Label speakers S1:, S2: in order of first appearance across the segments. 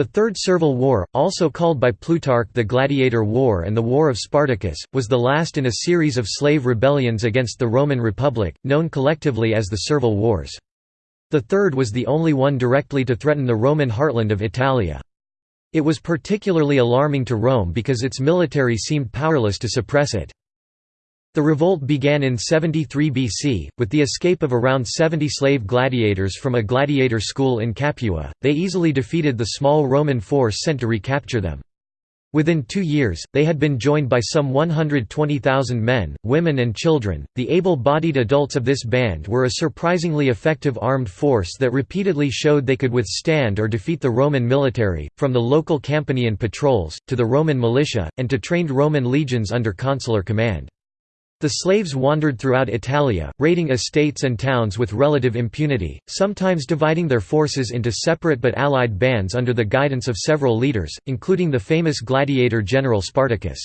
S1: The Third Servile War, also called by Plutarch the Gladiator War and the War of Spartacus, was the last in a series of slave rebellions against the Roman Republic, known collectively as the Servile Wars. The third was the only one directly to threaten the Roman heartland of Italia. It was particularly alarming to Rome because its military seemed powerless to suppress it. The revolt began in 73 BC, with the escape of around 70 slave gladiators from a gladiator school in Capua, they easily defeated the small Roman force sent to recapture them. Within two years, they had been joined by some 120,000 men, women and children. The able-bodied adults of this band were a surprisingly effective armed force that repeatedly showed they could withstand or defeat the Roman military, from the local Campanian patrols, to the Roman militia, and to trained Roman legions under consular command. The slaves wandered throughout Italia, raiding estates and towns with relative impunity, sometimes dividing their forces into separate but allied bands under the guidance of several leaders, including the famous gladiator general Spartacus.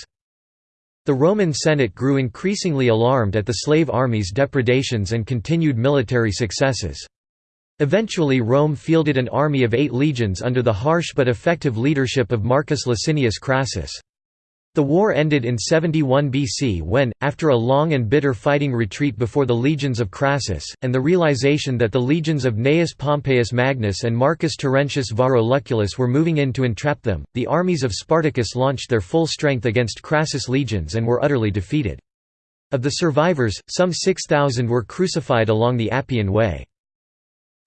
S1: The Roman Senate grew increasingly alarmed at the slave army's depredations and continued military successes. Eventually Rome fielded an army of eight legions under the harsh but effective leadership of Marcus Licinius Crassus. The war ended in 71 BC when, after a long and bitter fighting retreat before the legions of Crassus, and the realization that the legions of Gnaeus Pompeius Magnus and Marcus Terentius Varro Lucullus were moving in to entrap them, the armies of Spartacus launched their full strength against Crassus' legions and were utterly defeated. Of the survivors, some 6,000 were crucified along the Appian Way.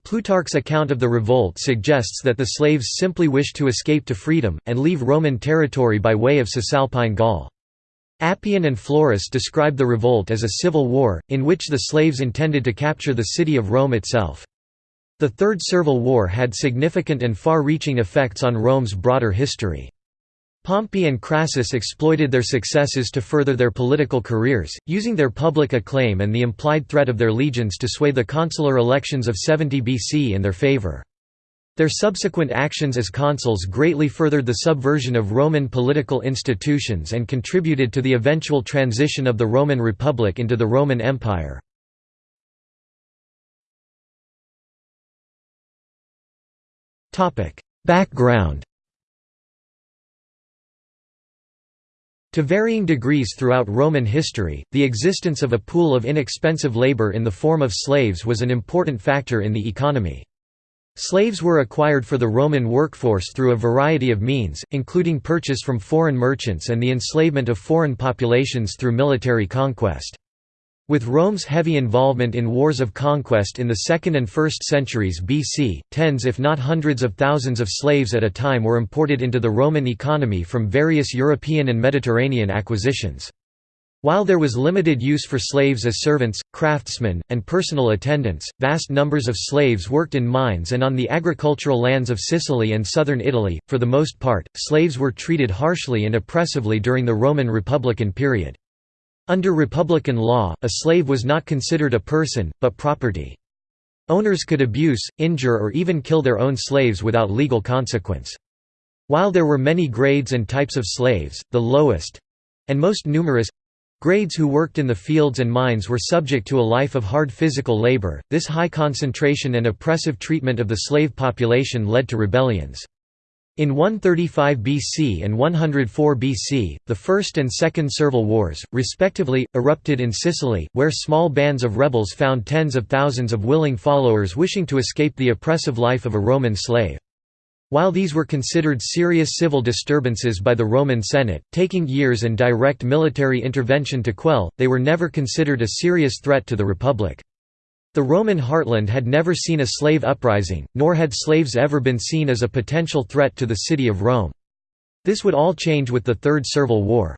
S1: Plutarch's account of the revolt suggests that the slaves simply wished to escape to freedom, and leave Roman territory by way of Cisalpine Gaul. Appian and Florus describe the revolt as a civil war, in which the slaves intended to capture the city of Rome itself. The Third Servile War had significant and far-reaching effects on Rome's broader history. Pompey and Crassus exploited their successes to further their political careers, using their public acclaim and the implied threat of their legions to sway the consular elections of 70 BC in their favor. Their subsequent actions as consuls greatly furthered the subversion of Roman political institutions and contributed to the eventual transition of the Roman Republic into the Roman Empire. Background To varying degrees throughout Roman history, the existence of a pool of inexpensive labor in the form of slaves was an important factor in the economy. Slaves were acquired for the Roman workforce through a variety of means, including purchase from foreign merchants and the enslavement of foreign populations through military conquest. With Rome's heavy involvement in wars of conquest in the 2nd and 1st centuries BC, tens if not hundreds of thousands of slaves at a time were imported into the Roman economy from various European and Mediterranean acquisitions. While there was limited use for slaves as servants, craftsmen, and personal attendants, vast numbers of slaves worked in mines and on the agricultural lands of Sicily and southern Italy. For the most part, slaves were treated harshly and oppressively during the Roman Republican period. Under Republican law, a slave was not considered a person, but property. Owners could abuse, injure or even kill their own slaves without legal consequence. While there were many grades and types of slaves, the lowest—and most numerous—grades who worked in the fields and mines were subject to a life of hard physical labor. This high concentration and oppressive treatment of the slave population led to rebellions. In 135 BC and 104 BC, the First and Second Servile Wars, respectively, erupted in Sicily, where small bands of rebels found tens of thousands of willing followers wishing to escape the oppressive life of a Roman slave. While these were considered serious civil disturbances by the Roman Senate, taking years and direct military intervention to quell, they were never considered a serious threat to the Republic. The Roman heartland had never seen a slave uprising, nor had slaves ever been seen as a potential threat to the city of Rome. This would all change with the Third Servile War.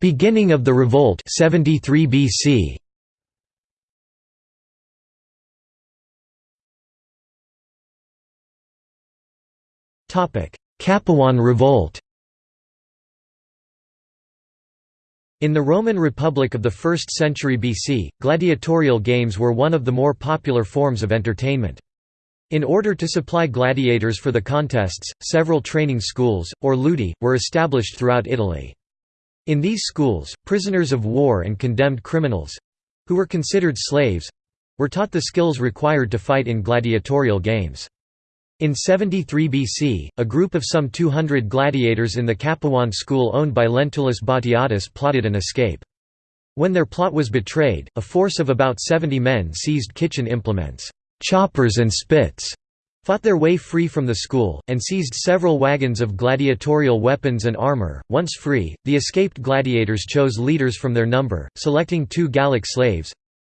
S1: Beginning of the revolt 73 BC. Capuan Revolt In the Roman Republic of the 1st century BC, gladiatorial games were one of the more popular forms of entertainment. In order to supply gladiators for the contests, several training schools, or ludi, were established throughout Italy. In these schools, prisoners of war and condemned criminals—who were considered slaves, were taught the skills required to fight in gladiatorial games. In 73 BC, a group of some 200 gladiators in the Capuan school owned by Lentulus Batiatus plotted an escape. When their plot was betrayed, a force of about 70 men seized kitchen implements, choppers and spits, fought their way free from the school, and seized several wagons of gladiatorial weapons and armor. Once free, the escaped gladiators chose leaders from their number, selecting two Gallic slaves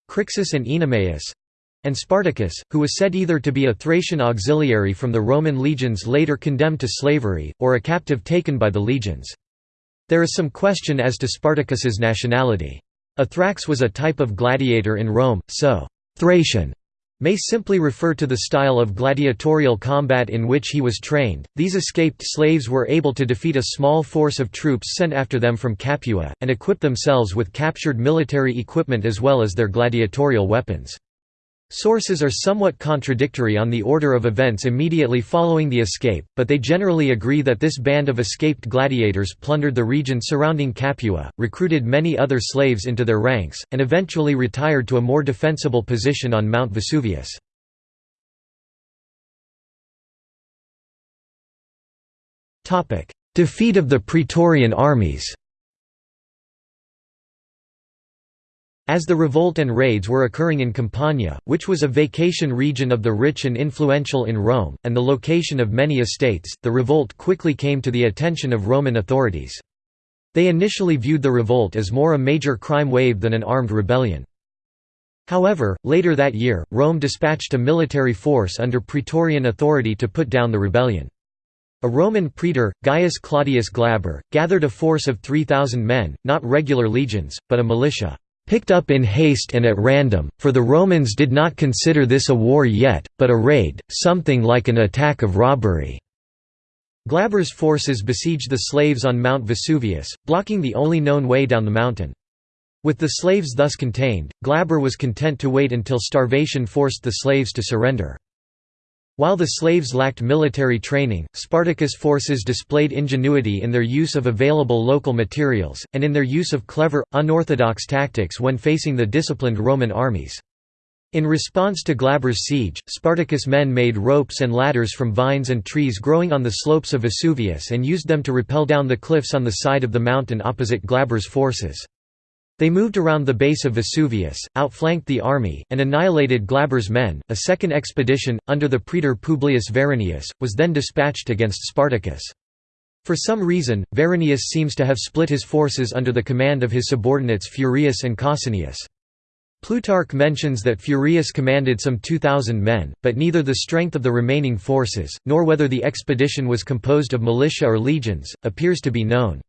S1: Crixus and Oenomaus and Spartacus, who was said either to be a Thracian auxiliary from the Roman legions later condemned to slavery, or a captive taken by the legions. There is some question as to Spartacus's nationality. A Thrax was a type of gladiator in Rome, so Thracian may simply refer to the style of gladiatorial combat in which he was trained. These escaped slaves were able to defeat a small force of troops sent after them from Capua, and equip themselves with captured military equipment as well as their gladiatorial weapons. Sources are somewhat contradictory on the order of events immediately following the escape, but they generally agree that this band of escaped gladiators plundered the region surrounding Capua, recruited many other slaves into their ranks, and eventually retired to a more defensible position on Mount Vesuvius. Defeat of the Praetorian armies As the revolt and raids were occurring in Campania, which was a vacation region of the rich and influential in Rome, and the location of many estates, the revolt quickly came to the attention of Roman authorities. They initially viewed the revolt as more a major crime wave than an armed rebellion. However, later that year, Rome dispatched a military force under Praetorian authority to put down the rebellion. A Roman praetor, Gaius Claudius Glaber, gathered a force of 3,000 men, not regular legions, but a militia picked up in haste and at random, for the Romans did not consider this a war yet, but a raid, something like an attack of robbery. Glaber's forces besieged the slaves on Mount Vesuvius, blocking the only known way down the mountain. With the slaves thus contained, Glaber was content to wait until starvation forced the slaves to surrender. While the slaves lacked military training, Spartacus' forces displayed ingenuity in their use of available local materials, and in their use of clever, unorthodox tactics when facing the disciplined Roman armies. In response to Glaber's siege, Spartacus' men made ropes and ladders from vines and trees growing on the slopes of Vesuvius and used them to rappel down the cliffs on the side of the mountain opposite Glaber's forces. They moved around the base of Vesuvius, outflanked the army, and annihilated Glaber's men. A second expedition, under the praetor Publius Varinius, was then dispatched against Spartacus. For some reason, Varinius seems to have split his forces under the command of his subordinates Furius and Cossinius. Plutarch mentions that Furius commanded some 2,000 men, but neither the strength of the remaining forces, nor whether the expedition was composed of militia or legions, appears to be known.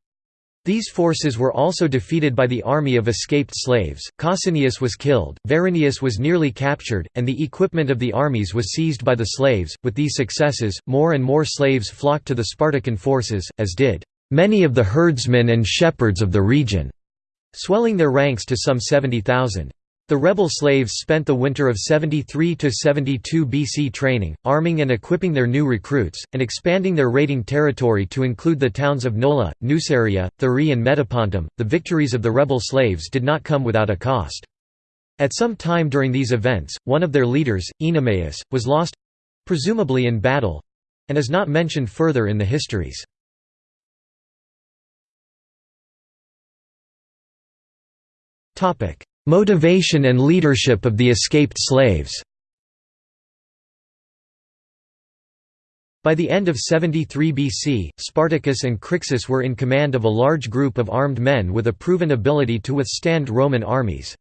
S1: These forces were also defeated by the army of escaped slaves, Cossinius was killed, Varinius was nearly captured, and the equipment of the armies was seized by the slaves. With these successes, more and more slaves flocked to the Spartacan forces, as did many of the herdsmen and shepherds of the region, swelling their ranks to some 70,000. The rebel slaves spent the winter of 73–72 BC training, arming and equipping their new recruits, and expanding their raiding territory to include the towns of Nola, Nuceria, Thurii and Metapontum. The victories of the rebel slaves did not come without a cost. At some time during these events, one of their leaders, Oenomaus, was lost—presumably in battle—and is not mentioned further in the histories. Topic Motivation and leadership of the escaped slaves By the end of 73 BC, Spartacus and Crixus were in command of a large group of armed men with a proven ability to withstand Roman armies.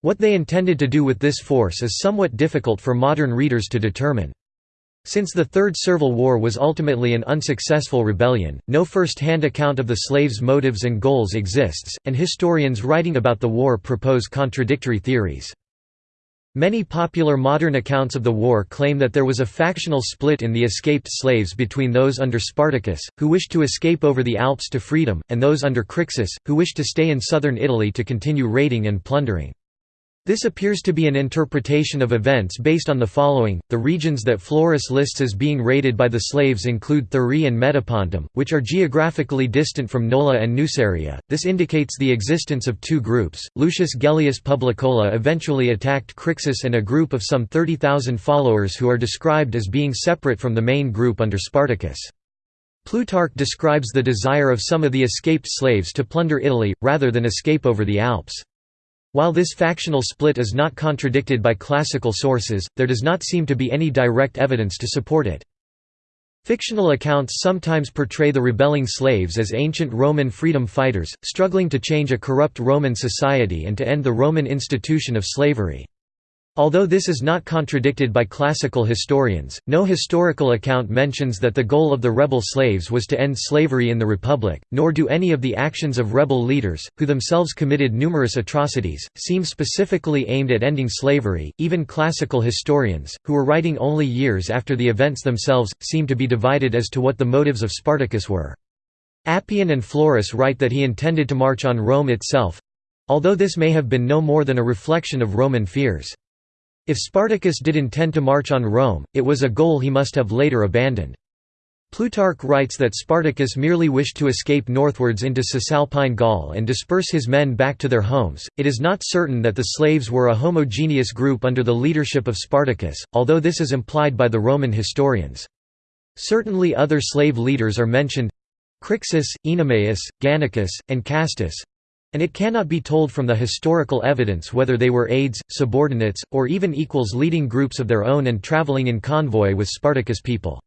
S1: What they intended to do with this force is somewhat difficult for modern readers to determine. Since the Third Servile War was ultimately an unsuccessful rebellion, no first-hand account of the slaves' motives and goals exists, and historians writing about the war propose contradictory theories. Many popular modern accounts of the war claim that there was a factional split in the escaped slaves between those under Spartacus, who wished to escape over the Alps to freedom, and those under Crixus, who wished to stay in southern Italy to continue raiding and plundering. This appears to be an interpretation of events based on the following. The regions that Florus lists as being raided by the slaves include Thurii and Metapontum, which are geographically distant from Nola and Nuceria. This indicates the existence of two groups. Lucius Gellius Publicola eventually attacked Crixus and a group of some 30,000 followers who are described as being separate from the main group under Spartacus. Plutarch describes the desire of some of the escaped slaves to plunder Italy, rather than escape over the Alps. While this factional split is not contradicted by classical sources, there does not seem to be any direct evidence to support it. Fictional accounts sometimes portray the rebelling slaves as ancient Roman freedom fighters, struggling to change a corrupt Roman society and to end the Roman institution of slavery. Although this is not contradicted by classical historians, no historical account mentions that the goal of the rebel slaves was to end slavery in the Republic, nor do any of the actions of rebel leaders, who themselves committed numerous atrocities, seem specifically aimed at ending slavery. Even classical historians, who were writing only years after the events themselves, seem to be divided as to what the motives of Spartacus were. Appian and Florus write that he intended to march on Rome itself although this may have been no more than a reflection of Roman fears. If Spartacus did intend to march on Rome, it was a goal he must have later abandoned. Plutarch writes that Spartacus merely wished to escape northwards into Cisalpine Gaul and disperse his men back to their homes. It is not certain that the slaves were a homogeneous group under the leadership of Spartacus, although this is implied by the Roman historians. Certainly other slave leaders are mentioned Crixus, Oenomaus, Gannicus, and Castus, and it cannot be told from the historical evidence whether they were aides, subordinates, or even equals leading groups of their own and traveling in convoy with Spartacus people.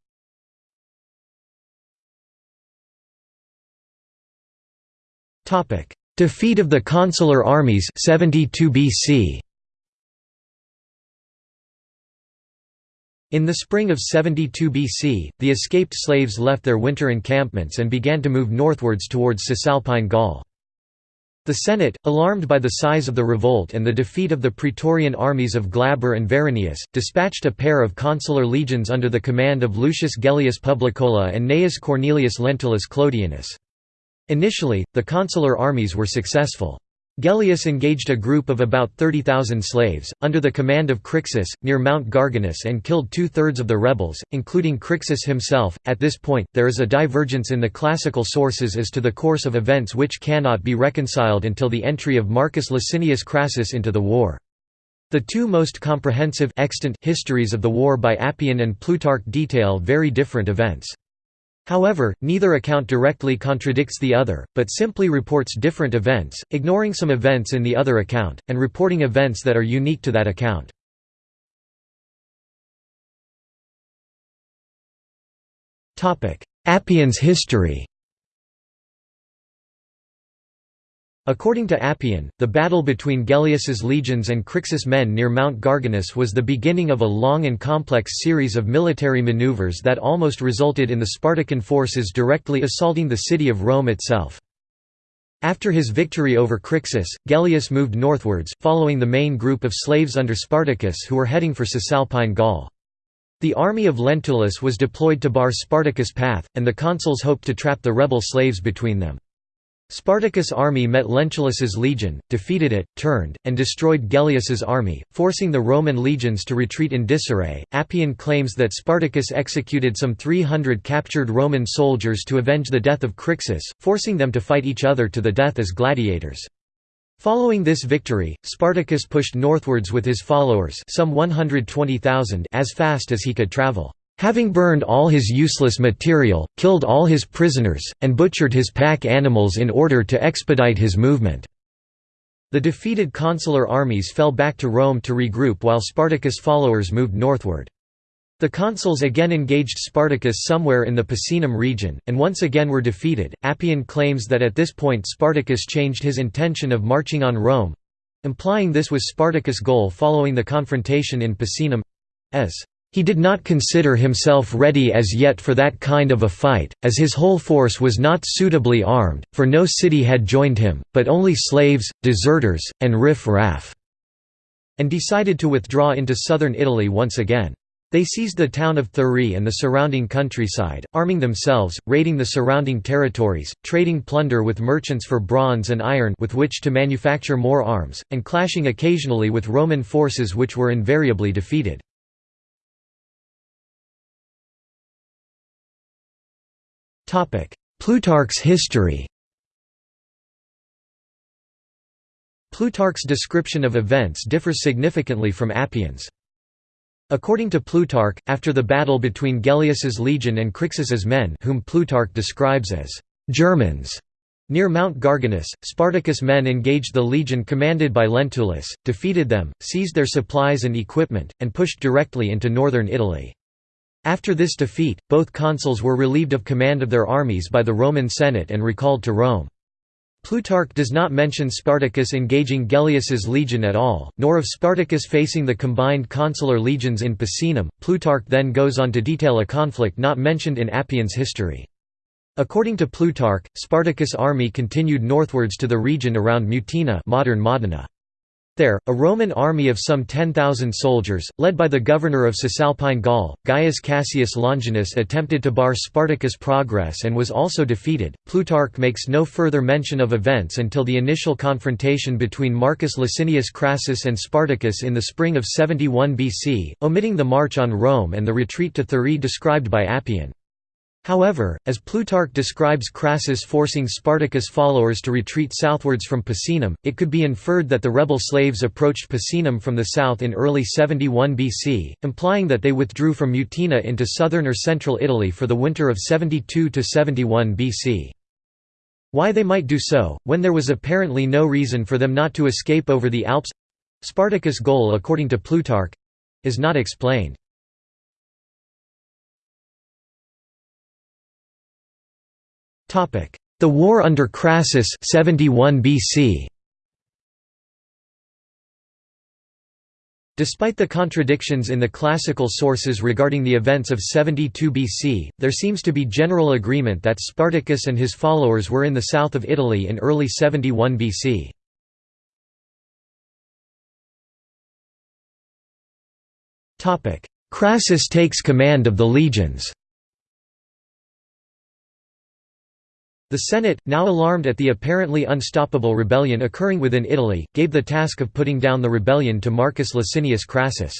S1: Defeat of the consular armies 72 BC. In the spring of 72 BC, the escaped slaves left their winter encampments and began to move northwards towards Cisalpine Gaul. The Senate, alarmed by the size of the revolt and the defeat of the Praetorian armies of Glaber and Varinius, dispatched a pair of consular legions under the command of Lucius Gellius Publicola and Gnaeus Cornelius Lentulus Clodianus. Initially, the consular armies were successful. Gellius engaged a group of about 30,000 slaves, under the command of Crixus, near Mount Garganus and killed two-thirds of the rebels, including Crixus himself. At this point, there is a divergence in the classical sources as to the course of events which cannot be reconciled until the entry of Marcus Licinius Crassus into the war. The two most comprehensive extant histories of the war by Appian and Plutarch detail very different events. However, neither account directly contradicts the other, but simply reports different events, ignoring some events in the other account, and reporting events that are unique to that account. Appian's history According to Appian, the battle between Gellius's legions and Crixus' men near Mount Garganus was the beginning of a long and complex series of military maneuvers that almost resulted in the Spartacan forces directly assaulting the city of Rome itself. After his victory over Crixus, Gellius moved northwards, following the main group of slaves under Spartacus who were heading for Cisalpine Gaul. The army of Lentulus was deployed to bar Spartacus' path, and the consuls hoped to trap the rebel slaves between them. Spartacus' army met Lentulus's legion, defeated it, turned, and destroyed Gellius's army, forcing the Roman legions to retreat in disarray. Appian claims that Spartacus executed some 300 captured Roman soldiers to avenge the death of Crixus, forcing them to fight each other to the death as gladiators. Following this victory, Spartacus pushed northwards with his followers some 120,000 as fast as he could travel. Having burned all his useless material, killed all his prisoners, and butchered his pack animals in order to expedite his movement. The defeated consular armies fell back to Rome to regroup while Spartacus' followers moved northward. The consuls again engaged Spartacus somewhere in the Picenum region, and once again were defeated. Appian claims that at this point Spartacus changed his intention of marching on Rome implying this was Spartacus' goal following the confrontation in Picenum as he did not consider himself ready as yet for that kind of a fight, as his whole force was not suitably armed, for no city had joined him, but only slaves, deserters, and riff-raff, and decided to withdraw into southern Italy once again. They seized the town of Thurii and the surrounding countryside, arming themselves, raiding the surrounding territories, trading plunder with merchants for bronze and iron with which to manufacture more arms, and clashing occasionally with Roman forces which were invariably defeated. Plutarch's history Plutarch's description of events differs significantly from Appian's. According to Plutarch, after the battle between Gellius's legion and Crixus's men whom Plutarch describes as «Germans», near Mount Garganus, Spartacus' men engaged the legion commanded by Lentulus, defeated them, seized their supplies and equipment, and pushed directly into northern Italy. After this defeat, both consuls were relieved of command of their armies by the Roman Senate and recalled to Rome. Plutarch does not mention Spartacus engaging Gellius's legion at all, nor of Spartacus facing the combined consular legions in Picenum. Plutarch then goes on to detail a conflict not mentioned in Appian's history. According to Plutarch, Spartacus' army continued northwards to the region around Mutina modern Modena. There, a Roman army of some 10,000 soldiers, led by the governor of Cisalpine Gaul, Gaius Cassius Longinus attempted to bar Spartacus' progress and was also defeated. Plutarch makes no further mention of events until the initial confrontation between Marcus Licinius Crassus and Spartacus in the spring of 71 BC, omitting the march on Rome and the retreat to Thurii described by Appian. However, as Plutarch describes Crassus forcing Spartacus' followers to retreat southwards from Picenum, it could be inferred that the rebel slaves approached Picenum from the south in early 71 BC, implying that they withdrew from Mutina into southern or central Italy for the winter of 72–71 BC. Why they might do so, when there was apparently no reason for them not to escape over the Alps—Spartacus' goal according to Plutarch—is not explained. The war under Crassus 71 BC. Despite the contradictions in the classical sources regarding the events of 72 BC, there seems to be general agreement that Spartacus and his followers were in the south of Italy in early 71 BC. Crassus takes command of the legions The Senate, now alarmed at the apparently unstoppable rebellion occurring within Italy, gave the task of putting down the rebellion to Marcus Licinius Crassus.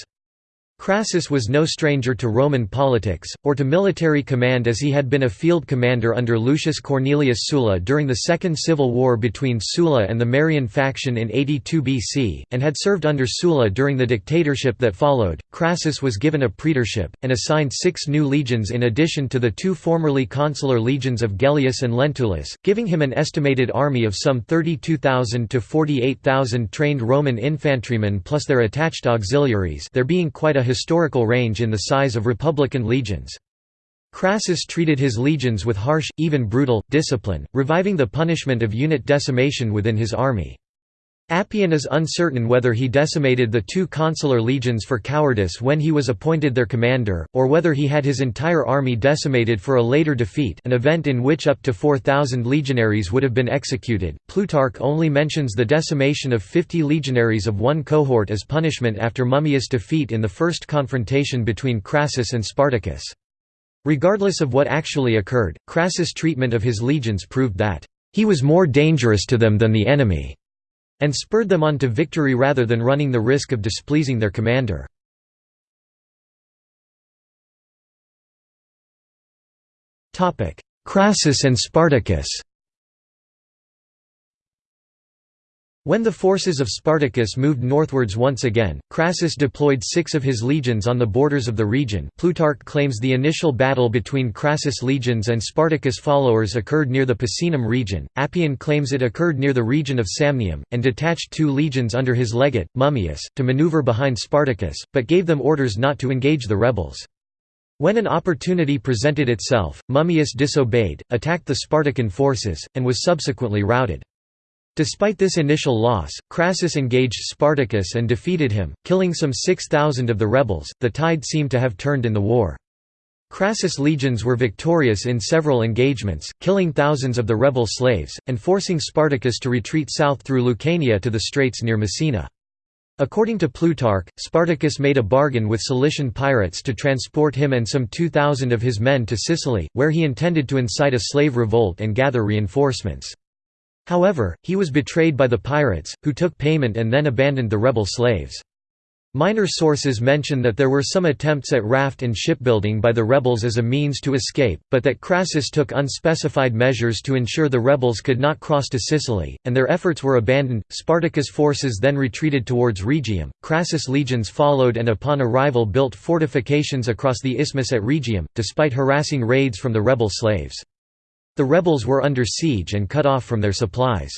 S1: Crassus was no stranger to Roman politics, or to military command as he had been a field commander under Lucius Cornelius Sulla during the Second Civil War between Sulla and the Marian faction in 82 BC, and had served under Sulla during the dictatorship that followed. Crassus was given a praetorship, and assigned six new legions in addition to the two formerly consular legions of Gellius and Lentulus, giving him an estimated army of some 32,000 to 48,000 trained Roman infantrymen plus their attached auxiliaries there being quite a historical range in the size of republican legions. Crassus treated his legions with harsh, even brutal, discipline, reviving the punishment of unit decimation within his army. Appian is uncertain whether he decimated the two consular legions for cowardice when he was appointed their commander, or whether he had his entire army decimated for a later defeat an event in which up to 4,000 legionaries would have been executed. Plutarch only mentions the decimation of 50 legionaries of one cohort as punishment after Mummius' defeat in the first confrontation between Crassus and Spartacus. Regardless of what actually occurred, Crassus' treatment of his legions proved that, "...he was more dangerous to them than the enemy." And spurred them on to victory rather than running the risk of displeasing their commander. Crassus and Spartacus When the forces of Spartacus moved northwards once again, Crassus deployed six of his legions on the borders of the region. Plutarch claims the initial battle between Crassus legions and Spartacus followers occurred near the Picenum region, Appian claims it occurred near the region of Samnium, and detached two legions under his legate, Mummius, to maneuver behind Spartacus, but gave them orders not to engage the rebels. When an opportunity presented itself, Mummius disobeyed, attacked the Spartacan forces, and was subsequently routed. Despite this initial loss, Crassus engaged Spartacus and defeated him, killing some 6,000 of the rebels. The tide seemed to have turned in the war. Crassus' legions were victorious in several engagements, killing thousands of the rebel slaves, and forcing Spartacus to retreat south through Lucania to the straits near Messina. According to Plutarch, Spartacus made a bargain with Cilician pirates to transport him and some 2,000 of his men to Sicily, where he intended to incite a slave revolt and gather reinforcements. However, he was betrayed by the pirates, who took payment and then abandoned the rebel slaves. Minor sources mention that there were some attempts at raft and shipbuilding by the rebels as a means to escape, but that Crassus took unspecified measures to ensure the rebels could not cross to Sicily, and their efforts were abandoned. Spartacus' forces then retreated towards Rhegium. Crassus' legions followed and upon arrival built fortifications across the isthmus at Rhegium, despite harassing raids from the rebel slaves. The rebels were under siege and cut off from their supplies.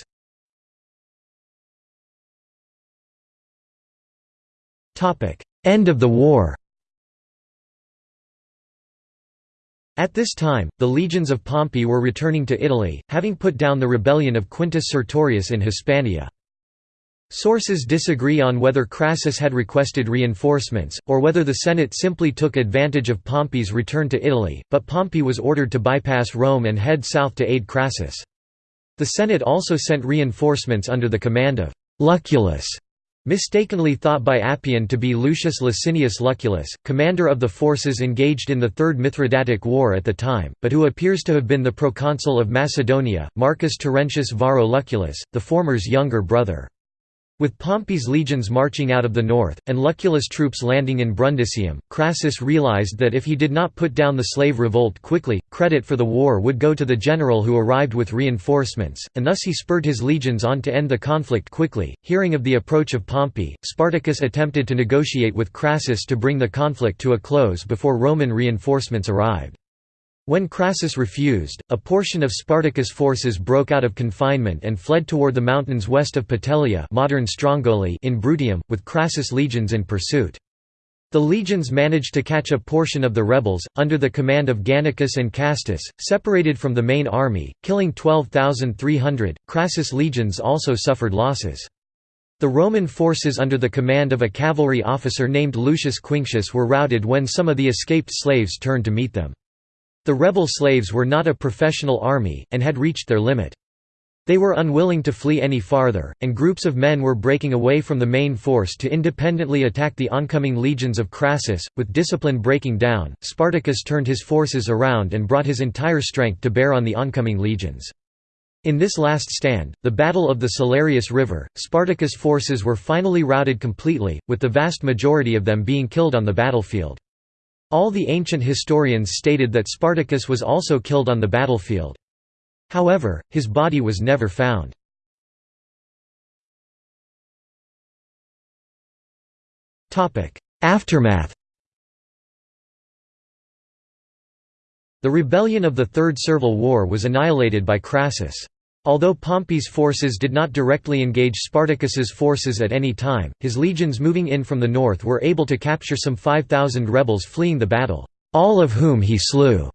S1: End of the war At this time, the legions of Pompey were returning to Italy, having put down the rebellion of Quintus Sertorius in Hispania. Sources disagree on whether Crassus had requested reinforcements, or whether the Senate simply took advantage of Pompey's return to Italy, but Pompey was ordered to bypass Rome and head south to aid Crassus. The Senate also sent reinforcements under the command of Lucullus, Mistakenly thought by Appian to be Lucius Licinius Lucullus, commander of the forces engaged in the Third Mithridatic War at the time, but who appears to have been the proconsul of Macedonia, Marcus Terentius Varro Lucullus, the former's younger brother. With Pompey's legions marching out of the north, and Lucullus' troops landing in Brundisium, Crassus realized that if he did not put down the slave revolt quickly, credit for the war would go to the general who arrived with reinforcements, and thus he spurred his legions on to end the conflict quickly. Hearing of the approach of Pompey, Spartacus attempted to negotiate with Crassus to bring the conflict to a close before Roman reinforcements arrived. When Crassus refused, a portion of Spartacus' forces broke out of confinement and fled toward the mountains west of Petelia modern Strongoli in Bruttium, with Crassus' legions in pursuit. The legions managed to catch a portion of the rebels, under the command of Gannicus and Castus, separated from the main army, killing 12,300. Crassus' legions also suffered losses. The Roman forces under the command of a cavalry officer named Lucius Quinctius were routed when some of the escaped slaves turned to meet them. The rebel slaves were not a professional army, and had reached their limit. They were unwilling to flee any farther, and groups of men were breaking away from the main force to independently attack the oncoming legions of Crassus. With discipline breaking down, Spartacus turned his forces around and brought his entire strength to bear on the oncoming legions. In this last stand, the Battle of the Salarius River, Spartacus' forces were finally routed completely, with the vast majority of them being killed on the battlefield. All the ancient historians stated that Spartacus was also killed on the battlefield. However, his body was never found. Aftermath The rebellion of the Third Servile War was annihilated by Crassus. Although Pompey's forces did not directly engage Spartacus's forces at any time, his legions moving in from the north were able to capture some 5,000 rebels fleeing the battle, all of whom he slew.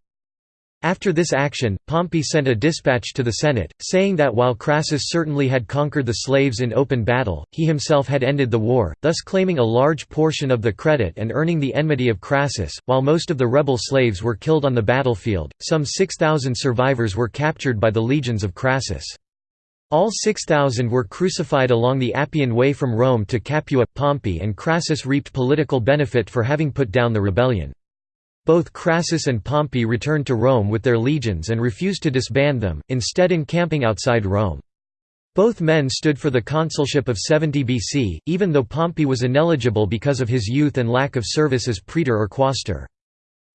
S1: After this action, Pompey sent a dispatch to the Senate, saying that while Crassus certainly had conquered the slaves in open battle, he himself had ended the war, thus claiming a large portion of the credit and earning the enmity of Crassus. While most of the rebel slaves were killed on the battlefield, some 6,000 survivors were captured by the legions of Crassus. All 6,000 were crucified along the Appian Way from Rome to Capua. Pompey and Crassus reaped political benefit for having put down the rebellion. Both Crassus and Pompey returned to Rome with their legions and refused to disband them, instead encamping outside Rome. Both men stood for the consulship of 70 BC, even though Pompey was ineligible because of his youth and lack of service as praetor or quaestor.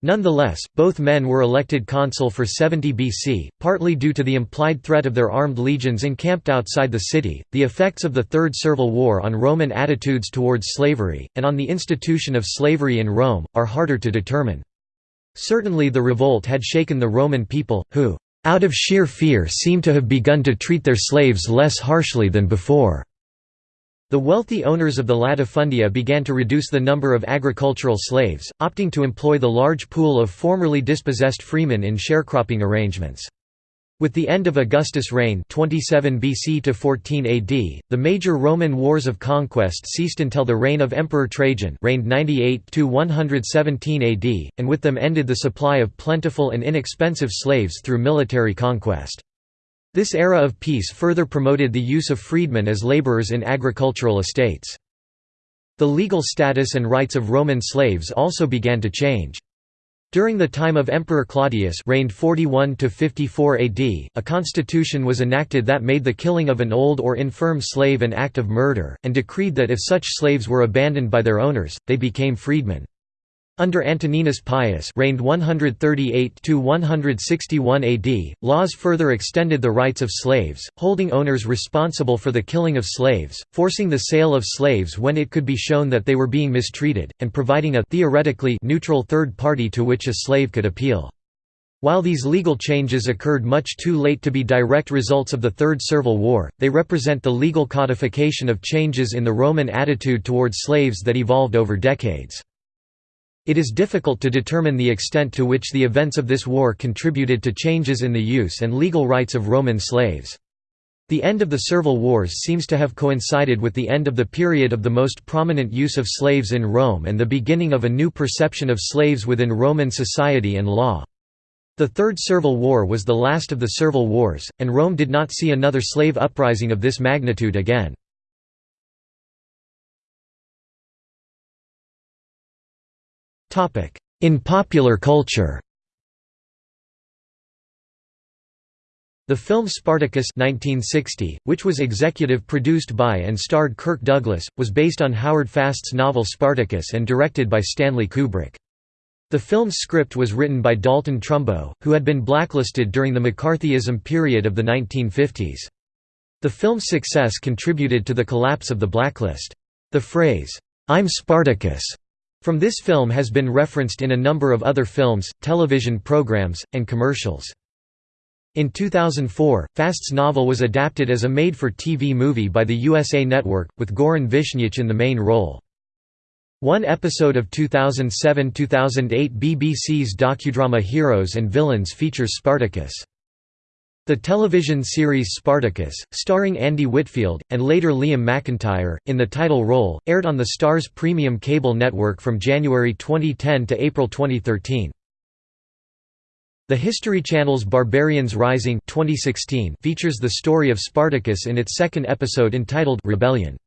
S1: Nonetheless, both men were elected consul for 70 BC, partly due to the implied threat of their armed legions encamped outside the city, the effects of the Third Servile War on Roman attitudes towards slavery, and on the institution of slavery in Rome, are harder to determine. Certainly the revolt had shaken the Roman people, who, out of sheer fear seem to have begun to treat their slaves less harshly than before. The wealthy owners of the latifundia began to reduce the number of agricultural slaves, opting to employ the large pool of formerly dispossessed freemen in sharecropping arrangements. With the end of Augustus' reign 27 BC to 14 AD, the major Roman wars of conquest ceased until the reign of Emperor Trajan reigned 98 to 117 AD, and with them ended the supply of plentiful and inexpensive slaves through military conquest. This era of peace further promoted the use of freedmen as laborers in agricultural estates. The legal status and rights of Roman slaves also began to change. During the time of Emperor Claudius reigned 41 to 54 AD, a constitution was enacted that made the killing of an old or infirm slave an act of murder, and decreed that if such slaves were abandoned by their owners, they became freedmen. Under Antoninus Pius reigned 138–161 AD, laws further extended the rights of slaves, holding owners responsible for the killing of slaves, forcing the sale of slaves when it could be shown that they were being mistreated, and providing a theoretically neutral third party to which a slave could appeal. While these legal changes occurred much too late to be direct results of the Third Servile War, they represent the legal codification of changes in the Roman attitude towards slaves that evolved over decades. It is difficult to determine the extent to which the events of this war contributed to changes in the use and legal rights of Roman slaves. The end of the Servile Wars seems to have coincided with the end of the period of the most prominent use of slaves in Rome and the beginning of a new perception of slaves within Roman society and law. The Third Servile War was the last of the Servile Wars, and Rome did not see another slave uprising of this magnitude again. In popular culture The film Spartacus 1960, which was executive produced by and starred Kirk Douglas, was based on Howard Fast's novel Spartacus and directed by Stanley Kubrick. The film's script was written by Dalton Trumbo, who had been blacklisted during the McCarthyism period of the 1950s. The film's success contributed to the collapse of the blacklist. The phrase, "'I'm Spartacus' from this film has been referenced in a number of other films, television programs, and commercials. In 2004, Fast's novel was adapted as a made-for-TV movie by the USA Network, with Goran Visnjic in the main role. One episode of 2007–2008 BBC's docudrama Heroes and Villains features Spartacus. The television series Spartacus, starring Andy Whitfield, and later Liam McIntyre, in the title role, aired on the Starz premium cable network from January 2010 to April 2013. The History Channel's Barbarians Rising 2016 features the story of Spartacus in its second episode entitled Rebellion.